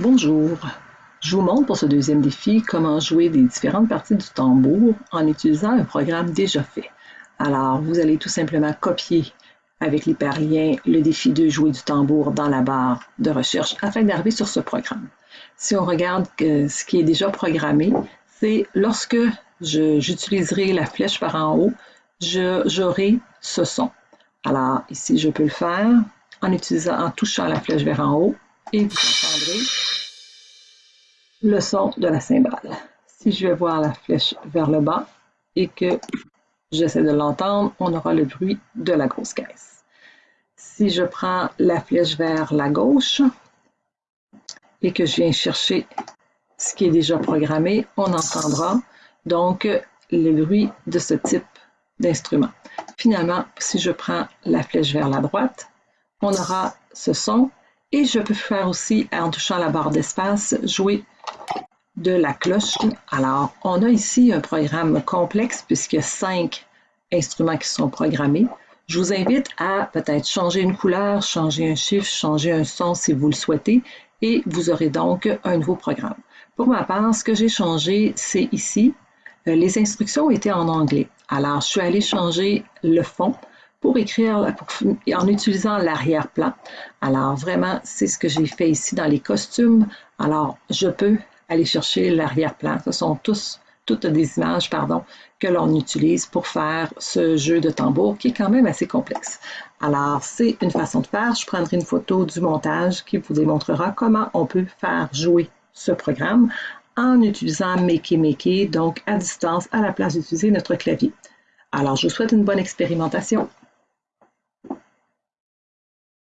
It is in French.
Bonjour, je vous montre pour ce deuxième défi comment jouer des différentes parties du tambour en utilisant un programme déjà fait. Alors, vous allez tout simplement copier avec l'hyperlien le défi de jouer du tambour dans la barre de recherche afin d'arriver sur ce programme. Si on regarde ce qui est déjà programmé, c'est lorsque j'utiliserai la flèche par en haut, j'aurai ce son. Alors ici, je peux le faire en utilisant, en touchant la flèche vers en haut et vous entendrez le son de la cymbale. Si je vais voir la flèche vers le bas et que j'essaie de l'entendre, on aura le bruit de la grosse caisse. Si je prends la flèche vers la gauche et que je viens chercher ce qui est déjà programmé, on entendra donc le bruit de ce type d'instrument. Finalement, si je prends la flèche vers la droite, on aura ce son et je peux faire aussi, en touchant la barre d'espace, jouer de la cloche. Alors, on a ici un programme complexe puisqu'il y a cinq instruments qui sont programmés. Je vous invite à peut-être changer une couleur, changer un chiffre, changer un son si vous le souhaitez et vous aurez donc un nouveau programme. Pour ma part, ce que j'ai changé, c'est ici. Euh, les instructions étaient en anglais. Alors, je suis allée changer le fond pour écrire en utilisant l'arrière-plan. Alors vraiment, c'est ce que j'ai fait ici dans les costumes. Alors, je peux aller chercher l'arrière-plan. Ce sont tous toutes des images pardon, que l'on utilise pour faire ce jeu de tambour qui est quand même assez complexe. Alors, c'est une façon de faire. Je prendrai une photo du montage qui vous démontrera comment on peut faire jouer ce programme en utilisant Makey Makey, donc à distance, à la place d'utiliser notre clavier. Alors, je vous souhaite une bonne expérimentation.